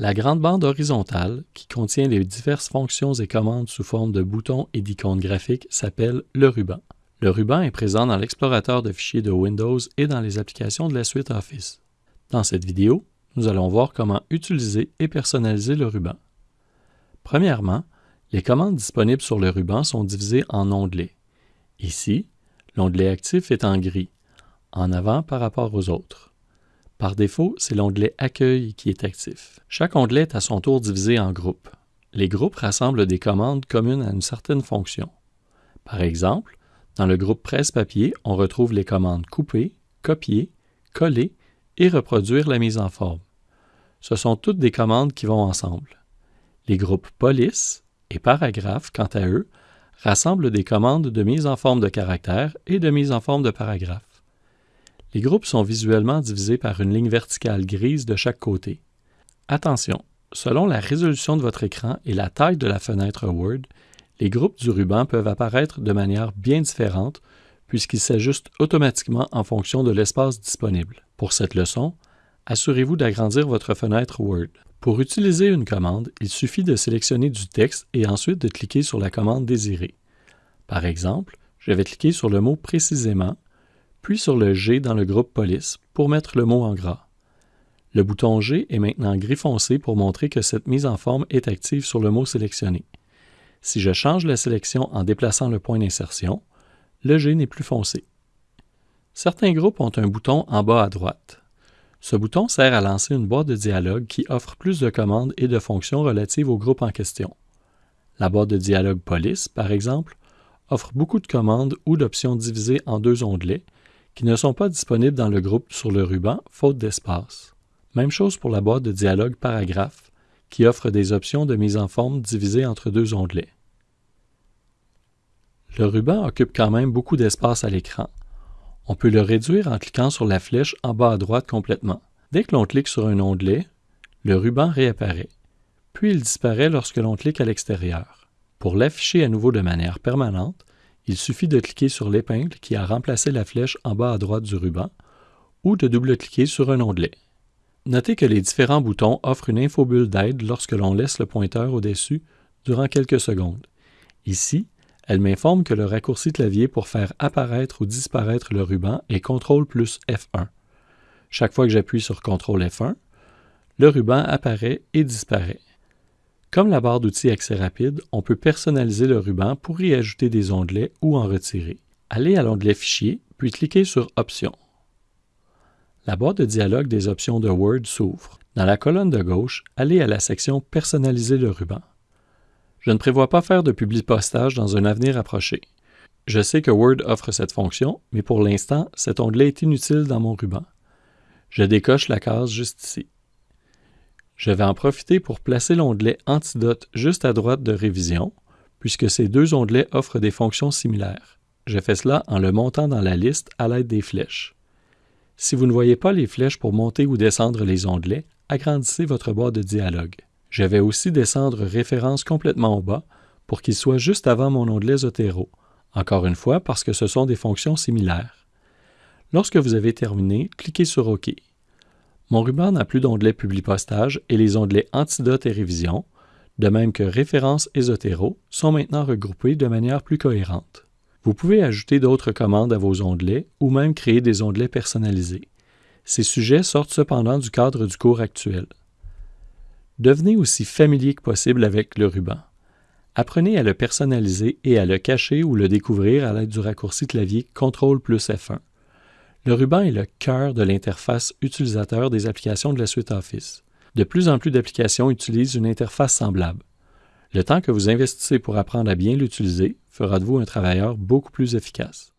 La grande bande horizontale, qui contient les diverses fonctions et commandes sous forme de boutons et d'icônes graphiques, s'appelle le ruban. Le ruban est présent dans l'explorateur de fichiers de Windows et dans les applications de la suite Office. Dans cette vidéo, nous allons voir comment utiliser et personnaliser le ruban. Premièrement, les commandes disponibles sur le ruban sont divisées en onglets. Ici, l'onglet actif est en gris, en avant par rapport aux autres. Par défaut, c'est l'onglet Accueil qui est actif. Chaque onglet est à son tour divisé en groupes. Les groupes rassemblent des commandes communes à une certaine fonction. Par exemple, dans le groupe Presse-papier, on retrouve les commandes Couper, Copier, Coller et Reproduire la mise en forme. Ce sont toutes des commandes qui vont ensemble. Les groupes Police et Paragraphe, quant à eux, rassemblent des commandes de mise en forme de caractère et de mise en forme de paragraphe. Les groupes sont visuellement divisés par une ligne verticale grise de chaque côté. Attention, selon la résolution de votre écran et la taille de la fenêtre Word, les groupes du ruban peuvent apparaître de manière bien différente puisqu'ils s'ajustent automatiquement en fonction de l'espace disponible. Pour cette leçon, assurez-vous d'agrandir votre fenêtre Word. Pour utiliser une commande, il suffit de sélectionner du texte et ensuite de cliquer sur la commande désirée. Par exemple, je vais cliquer sur le mot précisément puis sur le G dans le groupe Police pour mettre le mot en gras. Le bouton G est maintenant gris foncé pour montrer que cette mise en forme est active sur le mot sélectionné. Si je change la sélection en déplaçant le point d'insertion, le G n'est plus foncé. Certains groupes ont un bouton en bas à droite. Ce bouton sert à lancer une boîte de dialogue qui offre plus de commandes et de fonctions relatives au groupe en question. La boîte de dialogue Police, par exemple, offre beaucoup de commandes ou d'options divisées en deux onglets qui ne sont pas disponibles dans le groupe sur le ruban, faute d'espace. Même chose pour la boîte de dialogue paragraphe, qui offre des options de mise en forme divisées entre deux onglets. Le ruban occupe quand même beaucoup d'espace à l'écran. On peut le réduire en cliquant sur la flèche en bas à droite complètement. Dès que l'on clique sur un onglet, le ruban réapparaît, puis il disparaît lorsque l'on clique à l'extérieur. Pour l'afficher à nouveau de manière permanente, il suffit de cliquer sur l'épingle qui a remplacé la flèche en bas à droite du ruban ou de double-cliquer sur un onglet. Notez que les différents boutons offrent une infobulle d'aide lorsque l'on laisse le pointeur au-dessus durant quelques secondes. Ici, elle m'informe que le raccourci clavier pour faire apparaître ou disparaître le ruban est CTRL plus F1. Chaque fois que j'appuie sur CTRL F1, le ruban apparaît et disparaît. Comme la barre d'outils Accès rapide, on peut personnaliser le ruban pour y ajouter des onglets ou en retirer. Allez à l'onglet Fichier, puis cliquez sur Options. La boîte de dialogue des options de Word s'ouvre. Dans la colonne de gauche, allez à la section Personnaliser le ruban. Je ne prévois pas faire de publi-postage dans un avenir approché. Je sais que Word offre cette fonction, mais pour l'instant, cet onglet est inutile dans mon ruban. Je décoche la case juste ici. Je vais en profiter pour placer l'onglet Antidote juste à droite de Révision, puisque ces deux onglets offrent des fonctions similaires. Je fais cela en le montant dans la liste à l'aide des flèches. Si vous ne voyez pas les flèches pour monter ou descendre les onglets, agrandissez votre boîte de dialogue. Je vais aussi descendre Référence complètement au bas pour qu'il soit juste avant mon onglet Zotero, encore une fois parce que ce sont des fonctions similaires. Lorsque vous avez terminé, cliquez sur OK. Mon ruban n'a plus d'onglet Publi-postage et les onglets Antidote et Révision, de même que Références et Zotero, sont maintenant regroupés de manière plus cohérente. Vous pouvez ajouter d'autres commandes à vos onglets ou même créer des onglets personnalisés. Ces sujets sortent cependant du cadre du cours actuel. Devenez aussi familier que possible avec le ruban. Apprenez à le personnaliser et à le cacher ou le découvrir à l'aide du raccourci clavier CTRL plus F1. Le ruban est le cœur de l'interface utilisateur des applications de la suite Office. De plus en plus d'applications utilisent une interface semblable. Le temps que vous investissez pour apprendre à bien l'utiliser fera de vous un travailleur beaucoup plus efficace.